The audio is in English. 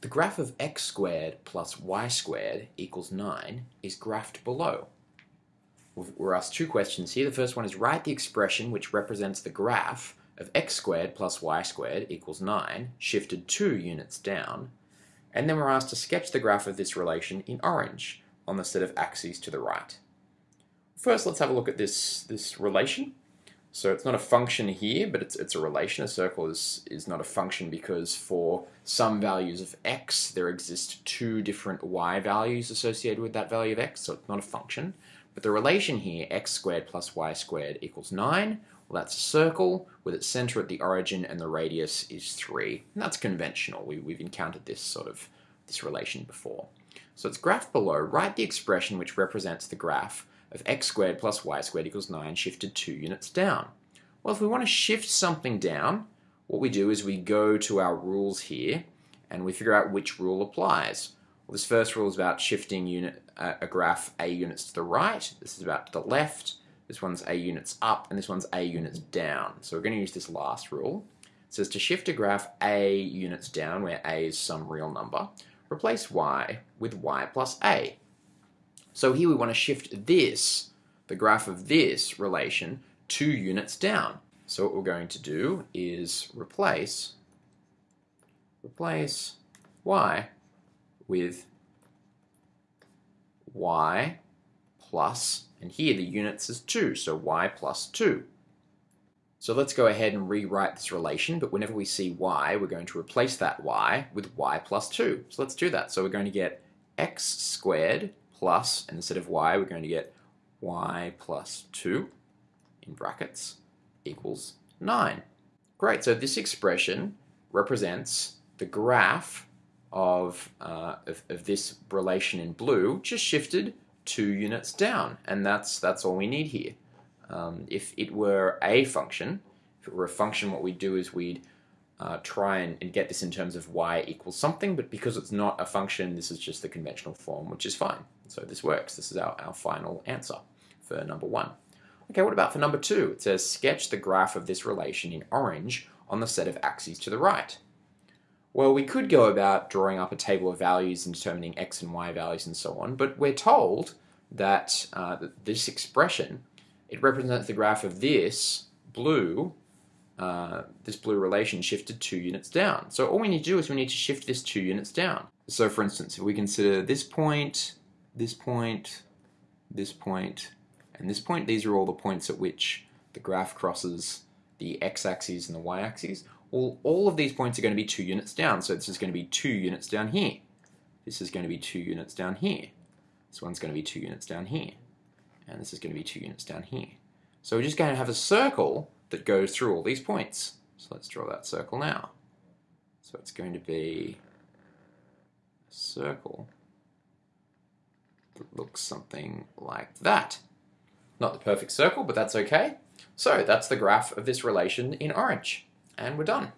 The graph of x squared plus y squared equals 9 is graphed below. We're asked two questions here. The first one is write the expression which represents the graph of x squared plus y squared equals 9, shifted 2 units down. And then we're asked to sketch the graph of this relation in orange on the set of axes to the right. First, let's have a look at this, this relation. So it's not a function here, but it's, it's a relation. A circle is, is not a function because for some values of x, there exist two different y values associated with that value of x, so it's not a function. But the relation here, x squared plus y squared equals 9, well that's a circle with its center at the origin and the radius is 3. And that's conventional. We, we've encountered this sort of this relation before. So it's graphed below. Write the expression which represents the graph of x squared plus y squared equals 9 shifted 2 units down. Well, if we want to shift something down, what we do is we go to our rules here and we figure out which rule applies. Well, this first rule is about shifting unit, uh, a graph a units to the right. This is about to the left. This one's a units up and this one's a units down. So we're going to use this last rule. It says to shift a graph a units down, where a is some real number, replace y with y plus a. So here we want to shift this, the graph of this relation, two units down. So what we're going to do is replace, replace y with y plus, and here the units is 2, so y plus 2. So let's go ahead and rewrite this relation, but whenever we see y, we're going to replace that y with y plus 2. So let's do that. So we're going to get x squared plus, and instead of y, we're going to get y plus 2 in brackets equals 9. Great, so this expression represents the graph of, uh, of, of, this relation in blue just shifted two units down, and that's, that's all we need here. Um, if it were a function, if it were a function, what we'd do is we'd uh, try and, and, get this in terms of y equals something, but because it's not a function, this is just the conventional form, which is fine. So this works. This is our, our final answer for number one. Okay, what about for number two? It says sketch the graph of this relation in orange on the set of axes to the right. Well, we could go about drawing up a table of values and determining x and y values and so on, but we're told that uh, this expression, it represents the graph of this blue uh, this blue relation shifted two units down. So all we need to do is we need to shift this two units down. So for instance, if we consider this point, this point, this point, and this point, these are all the points at which the graph crosses the x-axis and the y-axis. All, all of these points are going to be two units down, so this is going to be two units down here. This is going to be two units down here. This one's going to be two units down here. And this is going to be two units down here. So we're just going to have a circle that goes through all these points. So let's draw that circle now. So it's going to be a circle that looks something like that. Not the perfect circle, but that's okay. So that's the graph of this relation in orange. And we're done.